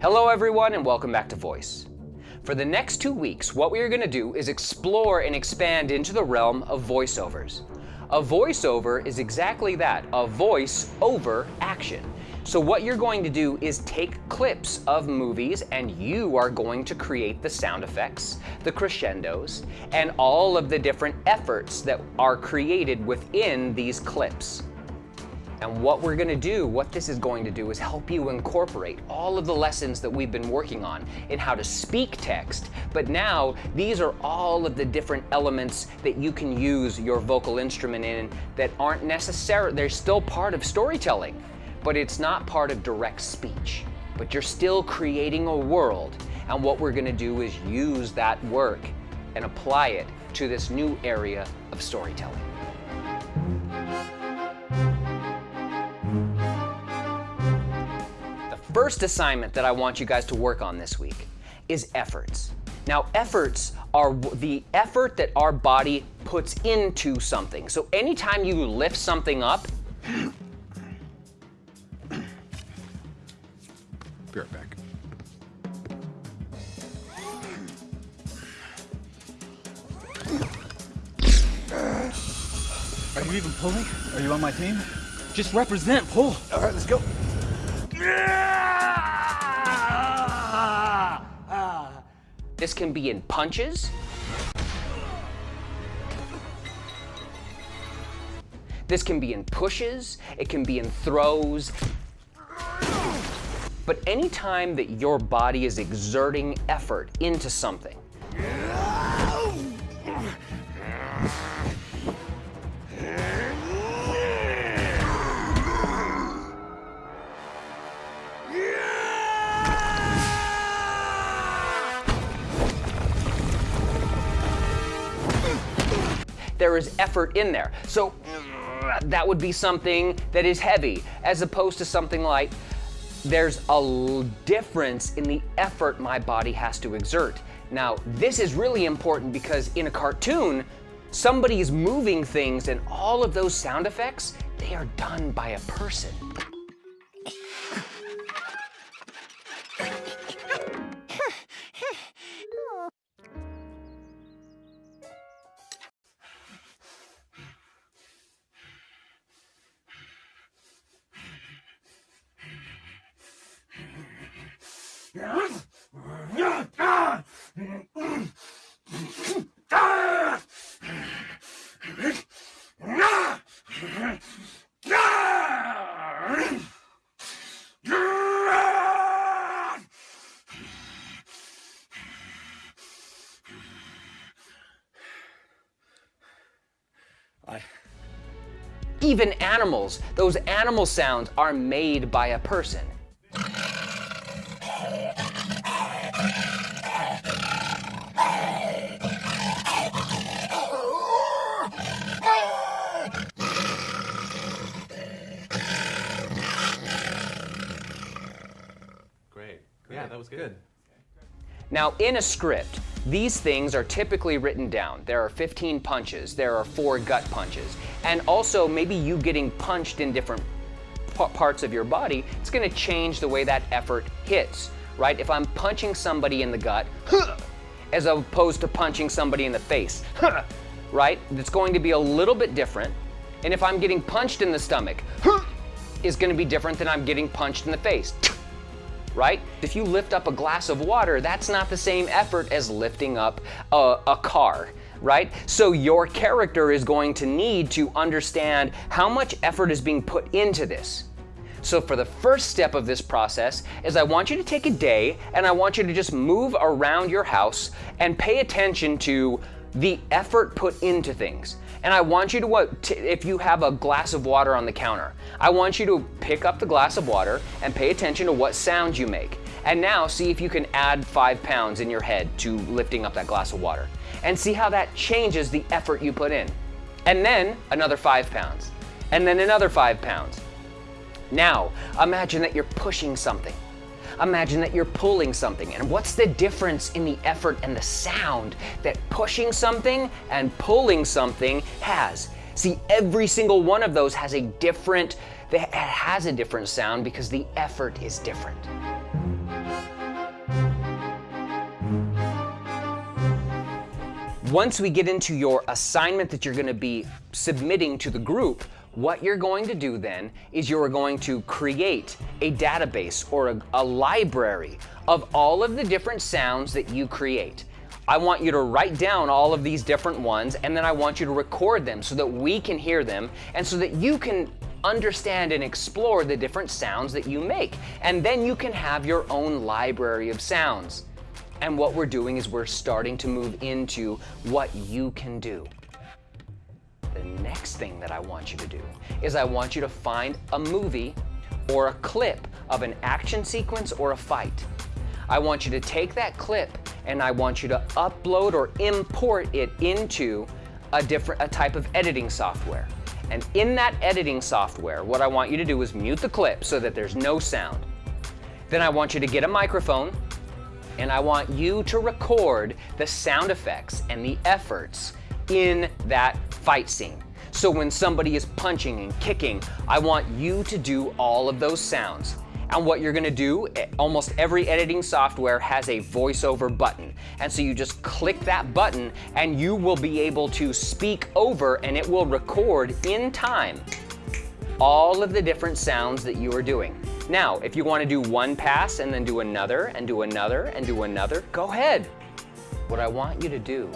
Hello everyone and welcome back to Voice. For the next two weeks, what we are going to do is explore and expand into the realm of voiceovers. A voiceover is exactly that, a voice over action. So what you're going to do is take clips of movies and you are going to create the sound effects, the crescendos, and all of the different efforts that are created within these clips. And what we're gonna do, what this is going to do is help you incorporate all of the lessons that we've been working on in how to speak text. But now these are all of the different elements that you can use your vocal instrument in that aren't necessary, they're still part of storytelling but it's not part of direct speech. But you're still creating a world, and what we're gonna do is use that work and apply it to this new area of storytelling. First assignment that I want you guys to work on this week is efforts. Now, efforts are the effort that our body puts into something. So anytime you lift something up, Be right back. Are you even pulling? Are you on my team? Just represent, pull. All right, let's go. This can be in punches. This can be in pushes. It can be in throws. But anytime that your body is exerting effort into something, there is effort in there. So that would be something that is heavy as opposed to something like there's a difference in the effort my body has to exert. Now, this is really important because in a cartoon, somebody is moving things and all of those sound effects, they are done by a person. Even animals, those animal sounds are made by a person. Yeah, that was good. Now, in a script, these things are typically written down. There are 15 punches, there are four gut punches, and also maybe you getting punched in different parts of your body, it's gonna change the way that effort hits, right? If I'm punching somebody in the gut, as opposed to punching somebody in the face, right? It's going to be a little bit different. And if I'm getting punched in the stomach, is gonna be different than I'm getting punched in the face right? If you lift up a glass of water, that's not the same effort as lifting up a, a car right? So your character is going to need to understand how much effort is being put into this. So for the first step of this process is I want you to take a day and I want you to just move around your house and pay attention to the effort put into things. And I want you to, if you have a glass of water on the counter, I want you to pick up the glass of water and pay attention to what sounds you make. And now see if you can add five pounds in your head to lifting up that glass of water. And see how that changes the effort you put in. And then another five pounds. And then another five pounds. Now, imagine that you're pushing something. Imagine that you're pulling something and what's the difference in the effort and the sound that pushing something and pulling something has? See, every single one of those has a different, that has a different sound because the effort is different. Once we get into your assignment that you're gonna be submitting to the group, what you're going to do then is you're going to create a database or a, a, library of all of the different sounds that you create. I want you to write down all of these different ones and then I want you to record them so that we can hear them and so that you can understand and explore the different sounds that you make. And then you can have your own library of sounds. And what we're doing is we're starting to move into what you can do. The next thing that I want you to do is I want you to find a movie or a clip of an action sequence or a fight. I want you to take that clip and I want you to upload or import it into a different a type of editing software. And in that editing software, what I want you to do is mute the clip so that there's no sound. Then I want you to get a microphone and I want you to record the sound effects and the efforts in that fight scene. So when somebody is punching and kicking, I want you to do all of those sounds. And what you're gonna do, eh, almost every editing software has a voiceover button. And so you just click that button and you will be able to speak over and it will record in time all of the different sounds that you are doing. Now, if you wanna do one pass and then do another and do another and do another, go ahead. What I want you to do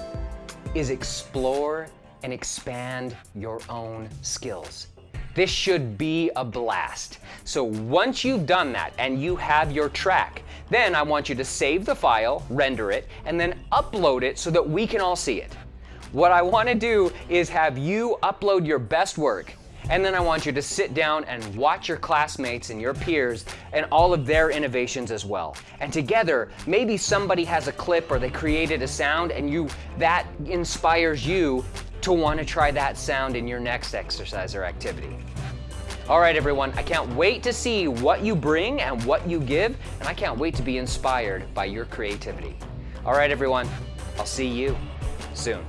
is explore and expand your own skills. This should be a blast. So once you've done that and you have your track, then I want you to save the file, render it, and then upload it so that we can all see it. What I want to do is have you upload your best work and then I want you to sit down and watch your classmates and your peers and all of their innovations as well. And together, maybe somebody has a clip or they created a sound and you that inspires you to want to try that sound in your next exercise or activity. All right, everyone, I can't wait to see what you bring and what you give, and I can't wait to be inspired by your creativity. All right, everyone, I'll see you soon.